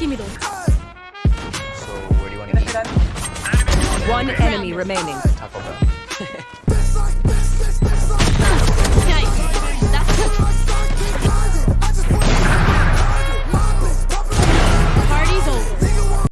Tímido. So where do you want to eat? One enemy remaining. Taco Bell.